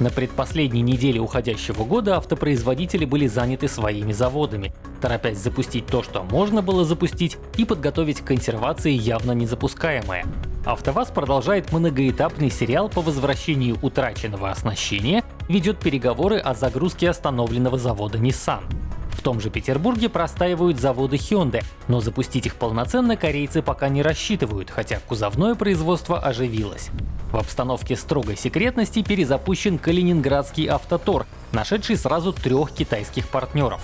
На предпоследней неделе уходящего года автопроизводители были заняты своими заводами, торопясь запустить то, что можно было запустить, и подготовить к консервации явно незапускаемое. АвтоВАЗ продолжает многоэтапный сериал по возвращению утраченного оснащения, ведет переговоры о загрузке остановленного завода Nissan. В том же Петербурге простаивают заводы Hyundai, но запустить их полноценно корейцы пока не рассчитывают, хотя кузовное производство оживилось. В обстановке строгой секретности перезапущен Калининградский автотор, нашедший сразу трех китайских партнеров.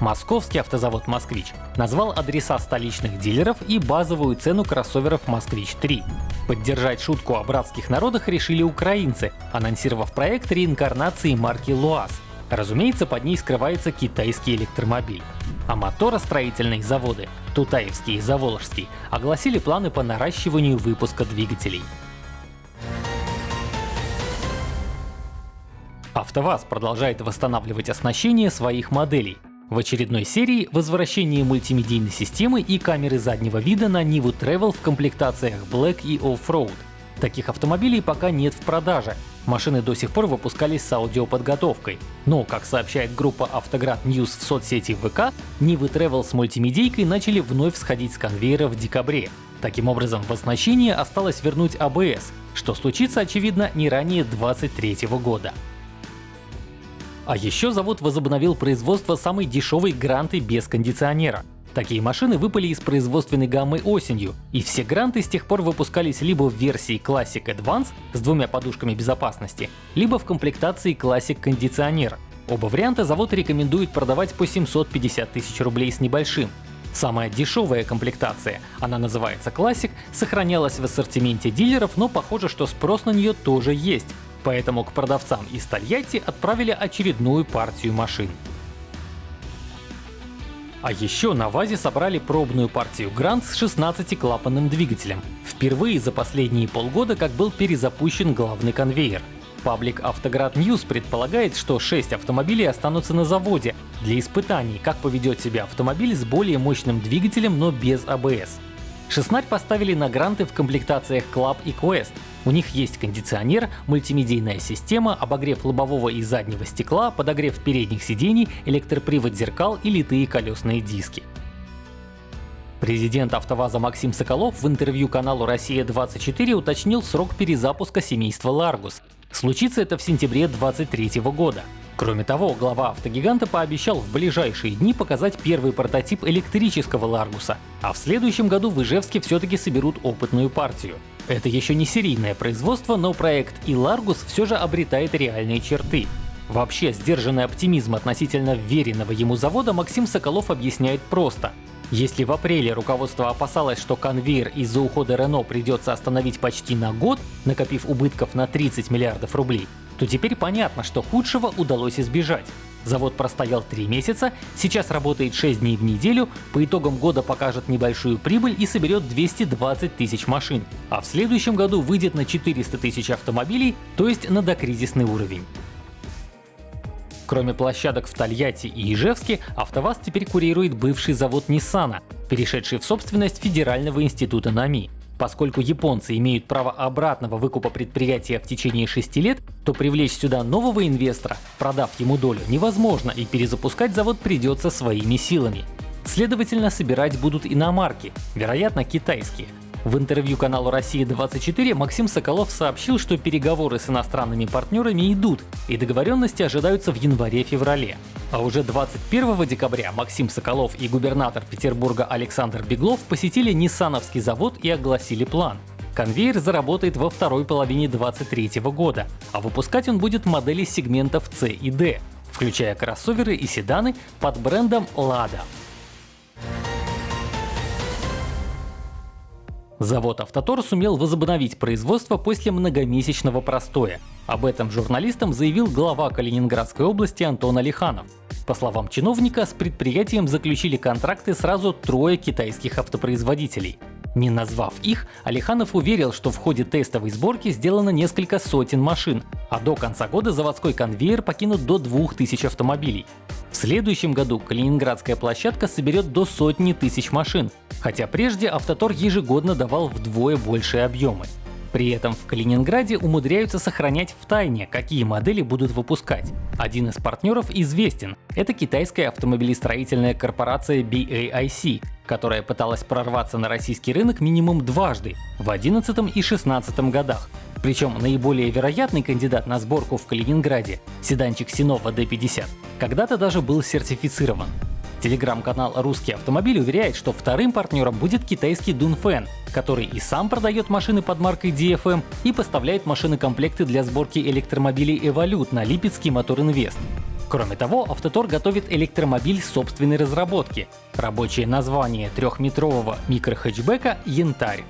Московский автозавод «Москвич» назвал адреса столичных дилеров и базовую цену кроссоверов «Москвич-3». Поддержать шутку о братских народах решили украинцы, анонсировав проект реинкарнации марки «ЛуАЗ». Разумеется, под ней скрывается китайский электромобиль. А моторостроительные заводы — Тутаевский и Заволжский — огласили планы по наращиванию выпуска двигателей. АвтоВАЗ продолжает восстанавливать оснащение своих моделей. В очередной серии возвращение мультимедийной системы и камеры заднего вида на Nivu Travel в комплектациях Black и Off-Road. Таких автомобилей пока нет в продаже. Машины до сих пор выпускались с аудиоподготовкой. Но, как сообщает группа Автоград News в соцсети ВК, Nivы Travel с мультимедийкой начали вновь сходить с конвейера в декабре. Таким образом, в оснащение осталось вернуть ABS, что случится, очевидно, не ранее 2023 года. А еще завод возобновил производство самой дешевой гранты без кондиционера. Такие машины выпали из производственной гаммы осенью, и все гранты с тех пор выпускались либо в версии Classic Advance с двумя подушками безопасности, либо в комплектации Classic кондиционер. Оба варианта завод рекомендует продавать по 750 тысяч рублей с небольшим. Самая дешевая комплектация, она называется Classic, сохранялась в ассортименте дилеров, но похоже, что спрос на нее тоже есть. Поэтому к продавцам из Тольятти отправили очередную партию машин. А еще на ВАЗе собрали пробную партию Грант с 16-клапанным двигателем. Впервые за последние полгода как был перезапущен главный конвейер. Паблик Автоград News предполагает, что 6 автомобилей останутся на заводе для испытаний, как поведет себя автомобиль с более мощным двигателем, но без АБС. 16 поставили на гранты в комплектациях Club и Quest, у них есть кондиционер, мультимедийная система, обогрев лобового и заднего стекла, подогрев передних сидений, электропривод зеркал и литые колесные диски. Президент АвтоВАЗа Максим Соколов в интервью каналу «Россия-24» уточнил срок перезапуска семейства Ларгус. Случится это в сентябре 2023 года. Кроме того, глава автогиганта пообещал в ближайшие дни показать первый прототип электрического Ларгуса, а в следующем году в Ижевске все-таки соберут опытную партию. Это еще не серийное производство, но проект и Largus все же обретает реальные черты. Вообще, сдержанный оптимизм относительно веренного ему завода Максим Соколов объясняет просто. Если в апреле руководство опасалось, что конвейер из-за ухода Рено придется остановить почти на год, накопив убытков на 30 миллиардов рублей, то теперь понятно, что худшего удалось избежать. Завод простоял 3 месяца, сейчас работает 6 дней в неделю, по итогам года покажет небольшую прибыль и соберет 220 тысяч машин, а в следующем году выйдет на 400 тысяч автомобилей, то есть на докризисный уровень. Кроме площадок в Тольятти и Ижевске, АвтоВАЗ теперь курирует бывший завод Ниссана, перешедший в собственность Федерального института НАМИ. Поскольку японцы имеют право обратного выкупа предприятия в течение 6 лет, то привлечь сюда нового инвестора, продав ему долю, невозможно и перезапускать завод придется своими силами. Следовательно, собирать будут иномарки, вероятно китайские. В интервью каналу «Россия-24» Максим Соколов сообщил, что переговоры с иностранными партнерами идут, и договоренности ожидаются в январе-феврале. А уже 21 декабря Максим Соколов и губернатор Петербурга Александр Беглов посетили Ниссановский завод и огласили план. Конвейер заработает во второй половине 2023 года, а выпускать он будет модели сегментов C и D, включая кроссоверы и седаны под брендом Lada. Завод «Автотор» сумел возобновить производство после многомесячного простоя. Об этом журналистам заявил глава Калининградской области Антон Алиханов. По словам чиновника, с предприятием заключили контракты сразу трое китайских автопроизводителей. Не назвав их, Алиханов уверил, что в ходе тестовой сборки сделано несколько сотен машин, а до конца года заводской конвейер покинут до 2000 автомобилей. В следующем году Калининградская площадка соберет до сотни тысяч машин, хотя прежде Автотор ежегодно давал вдвое большие объемы. При этом в Калининграде умудряются сохранять в тайне, какие модели будут выпускать. Один из партнеров известен – это китайская автомобилестроительная корпорация BAIC, которая пыталась прорваться на российский рынок минимум дважды – в 2011 и 2016 годах. Причем наиболее вероятный кандидат на сборку в Калининграде, седанчик Sinova D50, когда-то даже был сертифицирован. Телеграм-канал «Русский автомобиль» уверяет, что вторым партнером будет китайский Dunfen, который и сам продает машины под маркой DFM и поставляет машины-комплекты для сборки электромобилей Evolute на Липецкий Мотор Инвест. Кроме того, Автотор готовит электромобиль собственной разработки. Рабочее название трехметрового микрохэтчбека «Янтарь».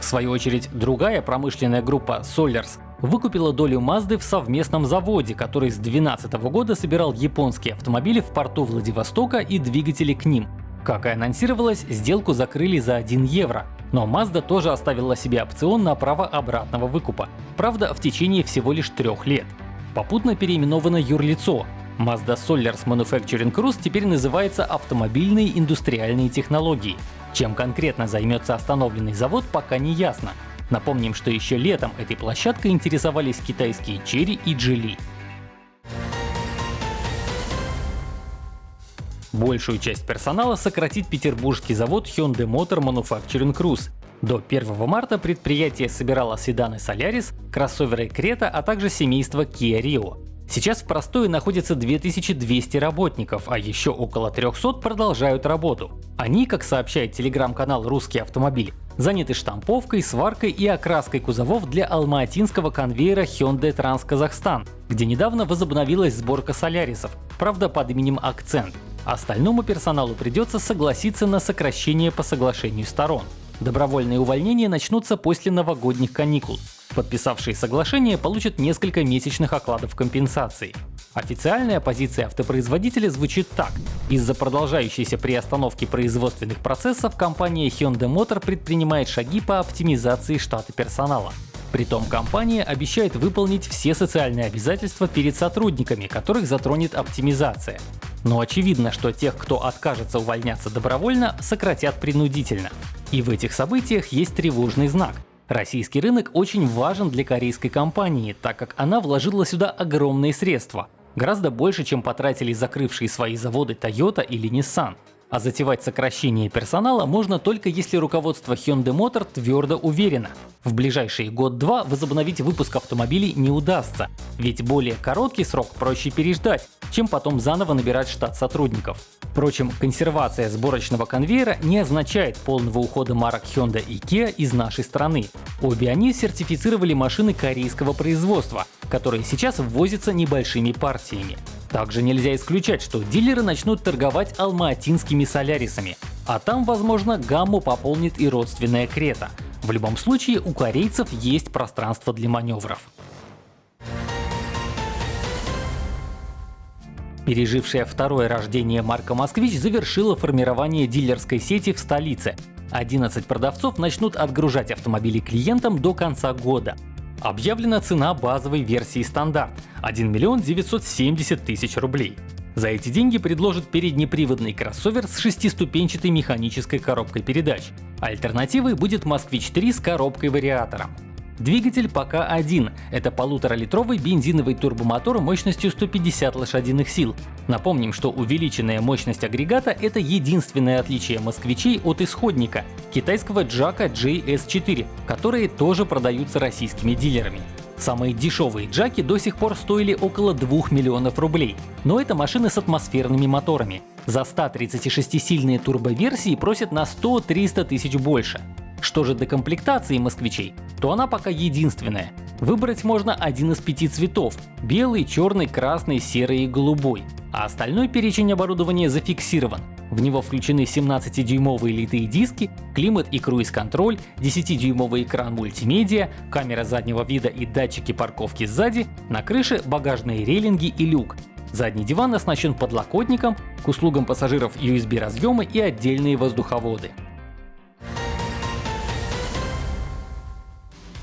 В свою очередь, другая промышленная группа Solars выкупила долю Mazda в совместном заводе, который с 2012 года собирал японские автомобили в порту Владивостока и двигатели к ним. Как и анонсировалось, сделку закрыли за 1 евро. Но Mazda тоже оставила себе опцион на право обратного выкупа. Правда, в течение всего лишь трех лет. Попутно переименовано юрлицо. Mazda Solars Manufacturing Cruise теперь называется автомобильные индустриальные технологии. Чем конкретно займется остановленный завод, пока не ясно. Напомним, что еще летом этой площадкой интересовались китайские Chery и Geely. Большую часть персонала сократит петербургский завод Hyundai Motor Manufacturing Cruise. До 1 марта предприятие собирало седаны Solaris, кроссоверы Creta, а также семейство Kia Rio. Сейчас в простое находится 2200 работников, а еще около 300 продолжают работу. Они, как сообщает телеграм-канал «Русский автомобиль», заняты штамповкой, сваркой и окраской кузовов для алматинского конвейера Hyundai Trans Kazakhstan, где недавно возобновилась сборка солярисов, правда под именем Акцент. Остальному персоналу придется согласиться на сокращение по соглашению сторон. Добровольные увольнения начнутся после новогодних каникул. Подписавшие соглашение получат несколько месячных окладов компенсации. Официальная позиция автопроизводителя звучит так. Из-за продолжающейся приостановки производственных процессов компания Hyundai Motor предпринимает шаги по оптимизации штата персонала. Притом компания обещает выполнить все социальные обязательства перед сотрудниками, которых затронет оптимизация. Но очевидно, что тех, кто откажется увольняться добровольно, сократят принудительно. И в этих событиях есть тревожный знак. Российский рынок очень важен для корейской компании, так как она вложила сюда огромные средства. Гораздо больше, чем потратили закрывшие свои заводы Toyota или Nissan. А затевать сокращение персонала можно только если руководство Hyundai Motor твердо уверено. В ближайший год-два возобновить выпуск автомобилей не удастся, ведь более короткий срок проще переждать, чем потом заново набирать штат сотрудников. Впрочем, консервация сборочного конвейера не означает полного ухода марок Hyundai и Kia из нашей страны. Обе они сертифицировали машины корейского производства, которые сейчас ввозятся небольшими партиями. Также нельзя исключать, что дилеры начнут торговать алматинскими солярисами, а там, возможно, гамму пополнит и родственная Крета. В любом случае, у корейцев есть пространство для маневров. Пережившая второе рождение марка «Москвич» завершила формирование дилерской сети в столице. 11 продавцов начнут отгружать автомобили клиентам до конца года. Объявлена цена базовой версии стандарт – 1 миллион 970 тысяч рублей. За эти деньги предложат переднеприводный кроссовер с шестиступенчатой механической коробкой передач. Альтернативой будет Москвич 3 с коробкой вариатором. Двигатель пока один – это полуторалитровый бензиновый турбомотор мощностью 150 лошадиных сил. Напомним, что увеличенная мощность агрегата – это единственное отличие москвичей от исходника – китайского Джака JS4, которые тоже продаются российскими дилерами. Самые дешевые джаки до сих пор стоили около 2 миллионов рублей, но это машины с атмосферными моторами. За 136-сильные турбоверсии просят на 100-300 тысяч больше. Что же до комплектации москвичей, то она пока единственная. Выбрать можно один из пяти цветов – белый, черный, красный, серый и голубой. А остальной перечень оборудования зафиксирован. В него включены 17-дюймовые литые диски, климат и круиз-контроль, 10-дюймовый экран мультимедиа, камера заднего вида и датчики парковки сзади, на крыше багажные рейлинги и люк. Задний диван оснащен подлокотником, к услугам пассажиров USB разъемы и отдельные воздуховоды.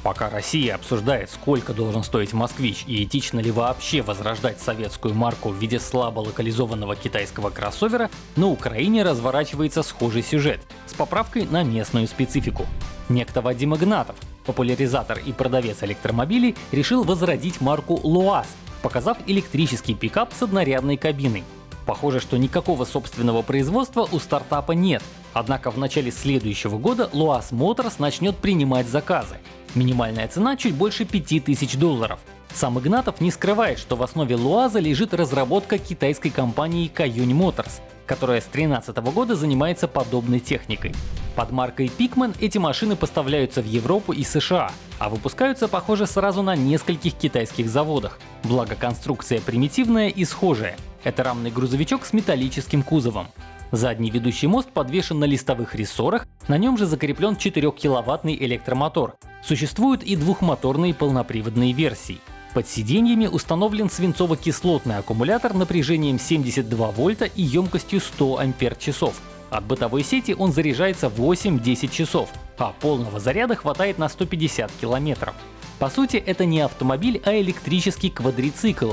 Пока Россия обсуждает, сколько должен стоить «Москвич» и этично ли вообще возрождать советскую марку в виде слабо локализованного китайского кроссовера, на Украине разворачивается схожий сюжет с поправкой на местную специфику. Некто Вадим Игнатов, популяризатор и продавец электромобилей, решил возродить марку «ЛуАЗ», показав электрический пикап с однорядной кабиной. Похоже, что никакого собственного производства у стартапа нет, однако в начале следующего года Luas Motors начнет принимать заказы. Минимальная цена чуть больше 5000 долларов. Сам Игнатов не скрывает, что в основе Луаза лежит разработка китайской компании Каюнь Motors, которая с 2013 года занимается подобной техникой. Под маркой Pikman эти машины поставляются в Европу и США, а выпускаются, похоже, сразу на нескольких китайских заводах. Благо конструкция примитивная и схожая. Это рамный грузовичок с металлическим кузовом. Задний ведущий мост подвешен на листовых рессорах, на нем же закреплен 4-киловаттный электромотор. Существуют и двухмоторные полноприводные версии. Под сиденьями установлен свинцово-кислотный аккумулятор напряжением 72 вольта и емкостью 100 ампер-часов. От бытовой сети он заряжается 8-10 часов, а полного заряда хватает на 150 километров. По сути, это не автомобиль, а электрический квадрицикл,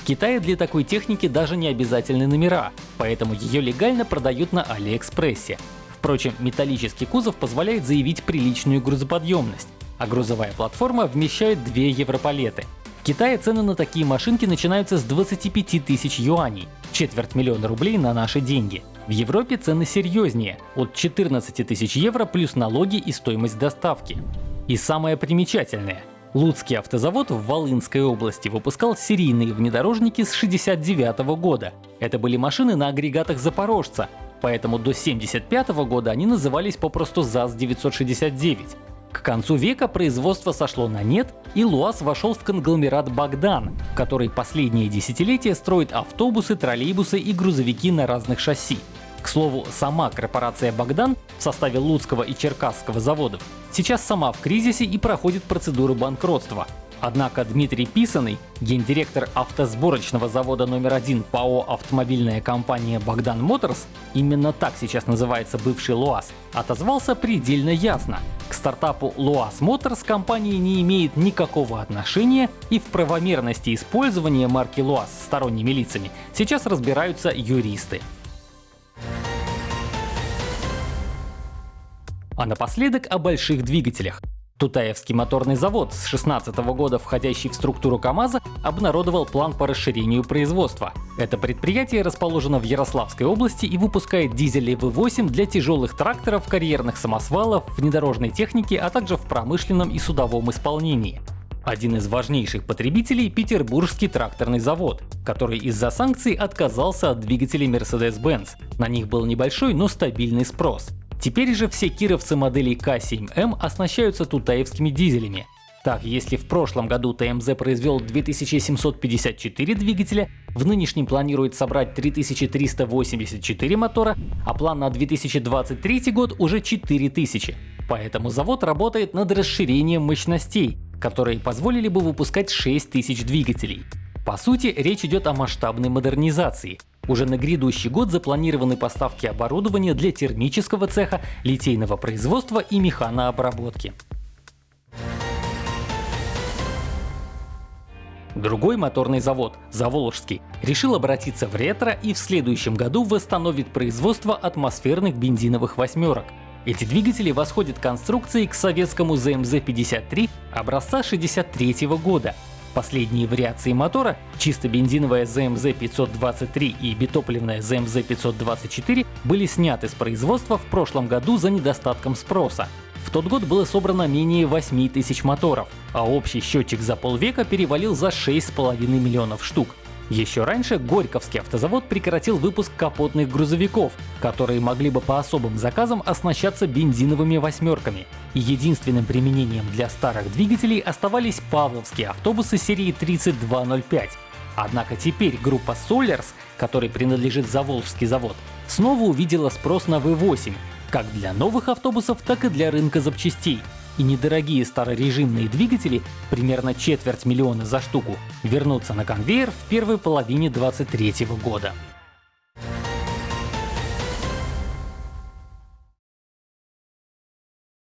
в Китае для такой техники даже не обязательны номера, поэтому ее легально продают на Алиэкспрессе. Впрочем, металлический кузов позволяет заявить приличную грузоподъемность, а грузовая платформа вмещает две европалеты. В Китае цены на такие машинки начинаются с 25 тысяч юаней, четверть миллиона рублей на наши деньги. В Европе цены серьезнее – от 14 тысяч евро плюс налоги и стоимость доставки. И самое примечательное Луцкий автозавод в Волынской области выпускал серийные внедорожники с 69 года. Это были машины на агрегатах Запорожца, поэтому до 75 года они назывались попросту ЗАЗ-969. К концу века производство сошло на нет, и ЛуАЗ вошел в конгломерат Богдан, который последние десятилетия строит автобусы, троллейбусы и грузовики на разных шасси. К слову, сама корпорация «Богдан» в составе Луцкого и Черкасского заводов сейчас сама в кризисе и проходит процедуру банкротства. Однако Дмитрий Писаный, гендиректор автосборочного завода номер один ПАО «Автомобильная компания Богдан Моторс», именно так сейчас называется бывший ЛуАЗ, отозвался предельно ясно. К стартапу ЛуАЗ Моторс компания не имеет никакого отношения и в правомерности использования марки ЛуАЗ сторонними лицами сейчас разбираются юристы. А напоследок о больших двигателях. Тутаевский моторный завод с 16 года, входящий в структуру КАМАЗа, обнародовал план по расширению производства. Это предприятие расположено в Ярославской области и выпускает дизели V8 для тяжелых тракторов, карьерных самосвалов, внедорожной техники, а также в промышленном и судовом исполнении. Один из важнейших потребителей – Петербургский тракторный завод, который из-за санкций отказался от двигателей Mercedes-Benz. На них был небольшой, но стабильный спрос. Теперь же все кировцы моделей К7М оснащаются тутаевскими дизелями. Так, если в прошлом году ТМЗ произвел 2754 двигателя, в нынешнем планирует собрать 3384 мотора, а план на 2023 год уже 4000. Поэтому завод работает над расширением мощностей, которые позволили бы выпускать 6000 двигателей. По сути, речь идет о масштабной модернизации. Уже на грядущий год запланированы поставки оборудования для термического цеха, литейного производства и механообработки. Другой моторный завод, Заволжский, решил обратиться в ретро и в следующем году восстановит производство атмосферных бензиновых восьмерок. Эти двигатели восходят конструкцией к советскому ZMZ-53 образца 63 года Последние вариации мотора, чисто бензиновая ZMZ 523 и битопливная ZMZ 524, были сняты с производства в прошлом году за недостатком спроса. В тот год было собрано менее 8 тысяч моторов, а общий счетчик за полвека перевалил за 6,5 миллионов штук. Еще раньше Горьковский автозавод прекратил выпуск капотных грузовиков, которые могли бы по особым заказам оснащаться бензиновыми восьмерками. Единственным применением для старых двигателей оставались павловские автобусы серии 3205. Однако теперь группа Solers, которой принадлежит Заволжский завод, снова увидела спрос на V8, как для новых автобусов, так и для рынка запчастей и недорогие старорежимные двигатели, примерно четверть миллиона за штуку, вернутся на конвейер в первой половине 2023 года.